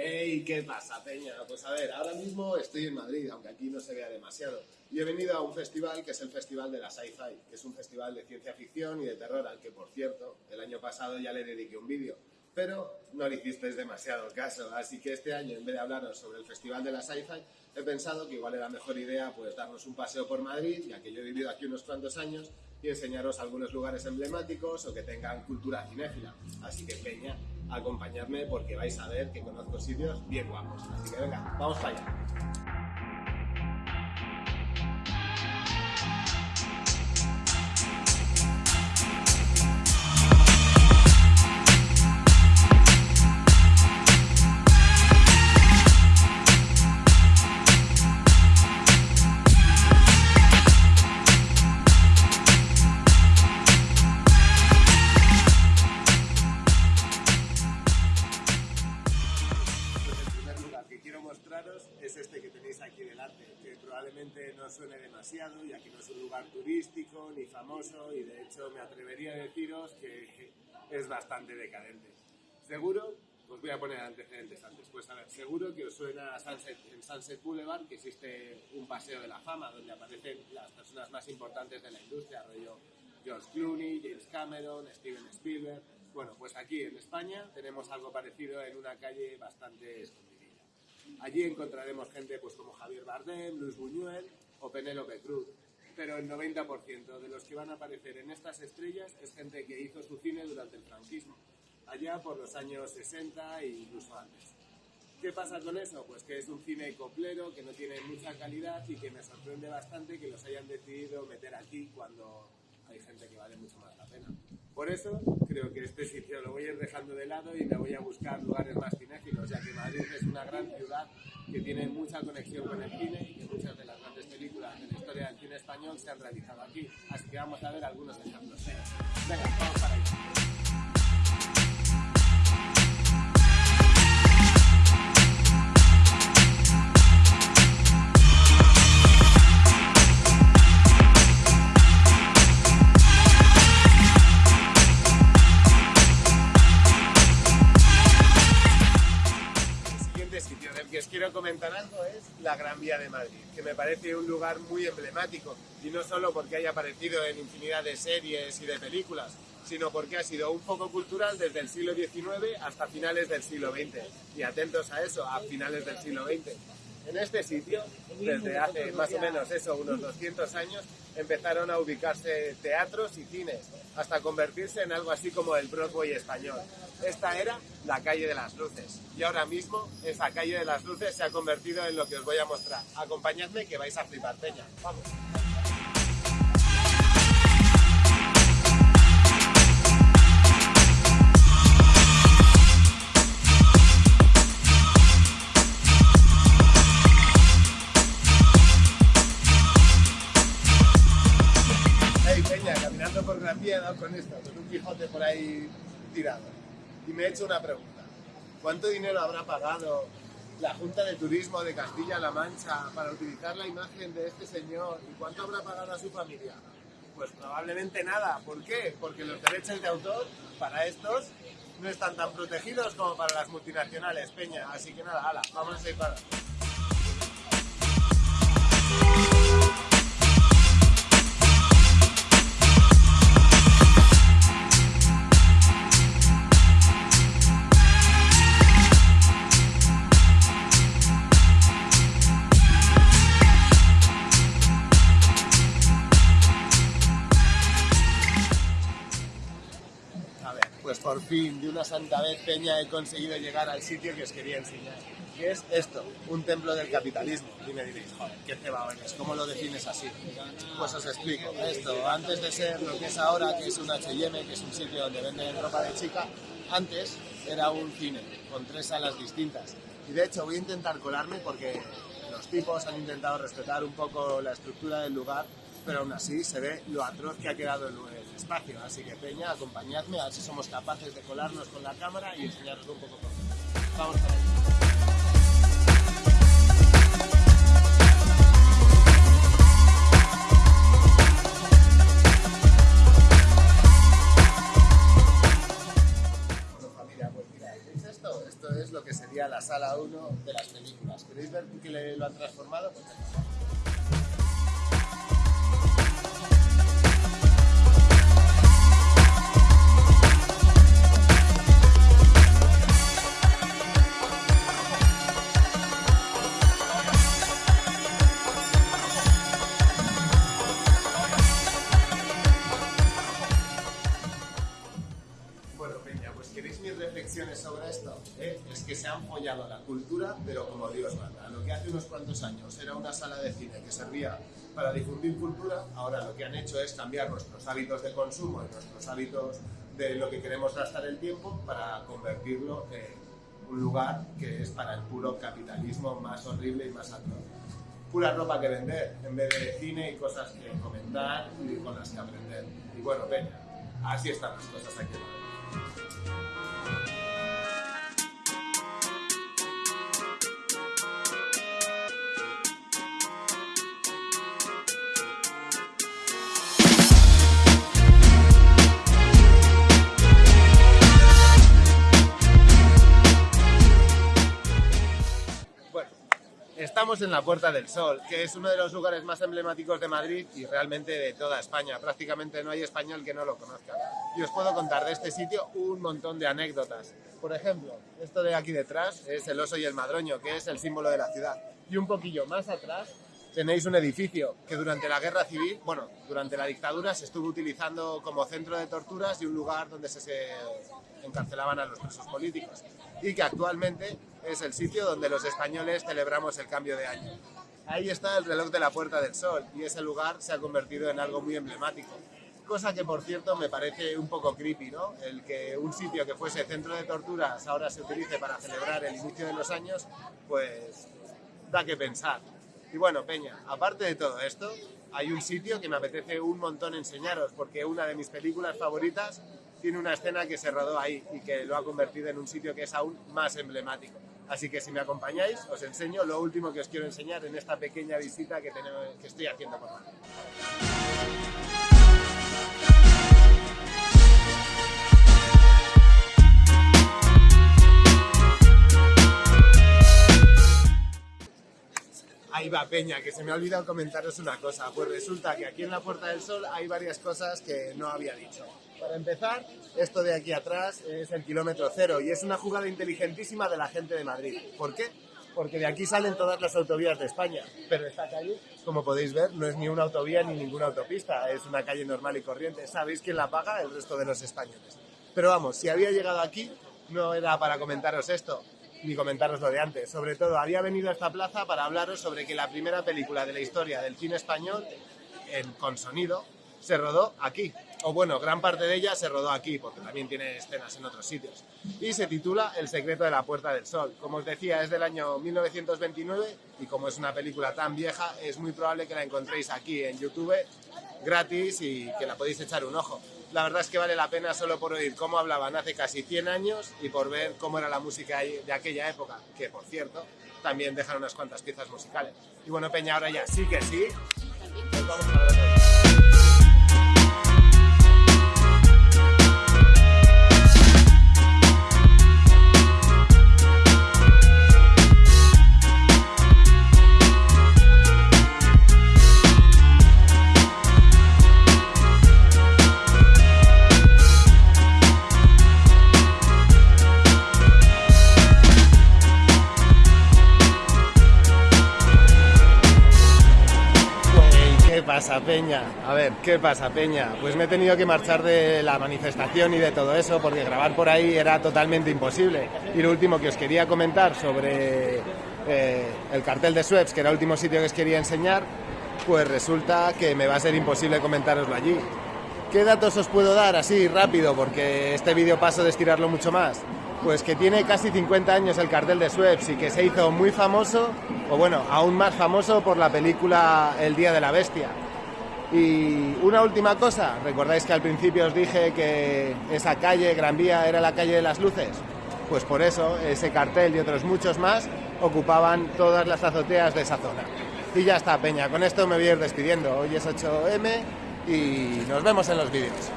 Hey, ¿qué pasa, Peña? Pues a ver, ahora mismo estoy en Madrid, aunque aquí no se vea demasiado. Y he venido a un festival que es el Festival de la Sci-Fi, que es un festival de ciencia ficción y de terror, al que, por cierto, el año pasado ya le dediqué un vídeo. Pero no le hicisteis demasiado caso, así que este año, en vez de hablaros sobre el Festival de la Sci-Fi, he pensado que igual era mejor idea pues darnos un paseo por Madrid, ya que yo he vivido aquí unos cuantos años, y enseñaros algunos lugares emblemáticos o que tengan cultura cinéfila. Así que, Peña, acompañadme porque vais a ver que conozco sitios bien guapos. Así que venga, vamos para allá. Suene demasiado, ya que no es un lugar turístico ni famoso y de hecho me atrevería a deciros que es bastante decadente. Seguro, os voy a poner antecedentes antes, pues a ver, seguro que os suena en Sunset Boulevard que existe un paseo de la fama donde aparecen las personas más importantes de la industria, rollo George Clooney, James Cameron, Steven Spielberg. Bueno, pues aquí en España tenemos algo parecido en una calle bastante escondida. Allí encontraremos gente pues, como Javier Bardem, Luis Buñuel Penélope Cruz. Pero el 90% de los que van a aparecer en estas estrellas es gente que hizo su cine durante el franquismo, allá por los años 60 e incluso antes. ¿Qué pasa con eso? Pues que es un cine coplero, que no tiene mucha calidad y que me sorprende bastante que los hayan decidido meter aquí cuando hay gente que vale mucho más la pena. Por eso creo que este sitio lo voy a ir dejando de lado y me voy a buscar lugares más cinéfilos, ya que Madrid es una gran ciudad que tiene mucha conexión con el cine y que muchas de las grandes películas de la historia del cine español se han realizado aquí. Así que vamos a ver algunos ejemplos. Venga, quiero comentar algo es la Gran Vía de Madrid, que me parece un lugar muy emblemático, y no solo porque haya aparecido en infinidad de series y de películas, sino porque ha sido un foco cultural desde el siglo XIX hasta finales del siglo XX. Y atentos a eso, a finales del siglo XX. En este sitio, desde hace más o menos eso, unos 200 años, empezaron a ubicarse teatros y cines, hasta convertirse en algo así como el Broadway español. Esta era la calle de las luces y ahora mismo esa calle de las luces se ha convertido en lo que os voy a mostrar. Acompañadme que vais a flipar, Peña. Vamos. por Gran Vía con esto, con un Quijote por ahí tirado. Y me he hecho una pregunta. ¿Cuánto dinero habrá pagado la Junta de Turismo de Castilla-La Mancha para utilizar la imagen de este señor? ¿Y cuánto habrá pagado a su familia? Pues probablemente nada. ¿Por qué? Porque los derechos de autor para estos no están tan protegidos como para las multinacionales, Peña. Así que nada, hala, vamos a ir para... por fin, de una santa vez, Peña, he conseguido llegar al sitio que os quería enseñar. ¿Qué es esto? Un templo del capitalismo. Y me diréis, joder, qué cebado eres, ¿cómo lo defines así? Pues os explico. Esto, antes de ser lo que es ahora, que es un H&M, que es un sitio donde venden ropa de chica, antes era un cine, con tres salas distintas. Y de hecho voy a intentar colarme porque los tipos han intentado respetar un poco la estructura del lugar pero aún así se ve lo atroz que ha quedado el, espacio. Así que Peña, acompañadme a ver si somos capaces de colarnos con la cámara y enseñaros un poco todo. Vamos para allá. Pues ¿veis esto? Es lo que sería la sala 1 de las películas. ¿Queréis ver qué le, lo han transformado? Pues unos cuantos años era una sala de cine que servía para difundir cultura, ahora lo que han hecho es cambiar nuestros hábitos de consumo y nuestros hábitos de lo que queremos gastar el tiempo para convertirlo en un lugar que es para el puro capitalismo más horrible y más atroz. Pura ropa que vender, en vez de cine y cosas que comentar y con las que aprender. Y bueno, venga, así están las cosas aquí Estamos en la Puerta del Sol, que es uno de los lugares más emblemáticos de Madrid y realmente de toda España. Prácticamente no hay español que no lo conozca. Y os puedo contar de este sitio un montón de anécdotas. Por ejemplo, esto de aquí detrás es el oso y el madroño, que es el símbolo de la ciudad. Y un poquillo más atrás tenéis un edificio que durante la guerra civil, bueno, durante la dictadura se estuvo utilizando como centro de torturas y un lugar donde se, se encarcelaban a los presos políticos y que actualmente es el sitio donde los españoles celebramos el cambio de año. Ahí está el reloj de la Puerta del Sol y ese lugar se ha convertido en algo muy emblemático. Cosa que, por cierto, me parece un poco creepy, ¿no? El que un sitio que fuese centro de torturas ahora se utilice para celebrar el inicio de los años, pues da que pensar. Y bueno, Peña, aparte de todo esto, hay un sitio que me apetece un montón enseñaros, porque una de mis películas favoritas tiene una escena que se rodó ahí y que lo ha convertido en un sitio que es aún más emblemático. Así que si me acompañáis, os enseño lo último que os quiero enseñar en esta pequeña visita que, tenemos, que estoy haciendo por Madrid. Ahí va, Peña, que se me ha olvidado comentaros una cosa. Pues resulta que aquí en la Puerta del Sol hay varias cosas que no había dicho. Para empezar, esto de aquí atrás es el kilómetro cero y es una jugada inteligentísima de la gente de Madrid. ¿Por qué? Porque de aquí salen todas las autovías de España. Pero esta calle, como podéis ver, no es ni una autovía ni ninguna autopista, es una calle normal y corriente. ¿Sabéis quién la paga? El resto de los españoles. Pero vamos, si había llegado aquí, no era para comentaros esto, ni comentaros lo de antes. Sobre todo, había venido a esta plaza para hablaros sobre que la primera película de la historia del cine español, en, con sonido, se rodó aquí. O bueno, gran parte de ella se rodó aquí, porque también tiene escenas en otros sitios. Y se titula El secreto de la Puerta del Sol. Como os decía, es del año 1929 y como es una película tan vieja, es muy probable que la encontréis aquí en YouTube gratis y que la podéis echar un ojo. La verdad es que vale la pena solo por oír cómo hablaban hace casi 100 años y por ver cómo era la música de aquella época, que por cierto, también dejan unas cuantas piezas musicales. Y bueno, Peña, ahora ya sí que sí. Pasa, Peña? A ver, ¿qué pasa, Peña? Pues me he tenido que marchar de la manifestación y de todo eso porque grabar por ahí era totalmente imposible. Y lo último que os quería comentar sobre eh, el cartel de Suez, que era el último sitio que os quería enseñar, pues resulta que me va a ser imposible comentároslo allí. ¿Qué datos os puedo dar así rápido? Porque este vídeo paso de estirarlo mucho más. Pues que tiene casi 50 años el cartel de Suez y que se hizo muy famoso, o bueno, aún más famoso por la película El Día de la Bestia. Y una última cosa, ¿recordáis que al principio os dije que esa calle, Gran Vía, era la calle de las luces? Pues por eso ese cartel y otros muchos más ocupaban todas las azoteas de esa zona. Y ya está, Peña, con esto me voy a ir despidiendo. Hoy es 8M y nos vemos en los vídeos.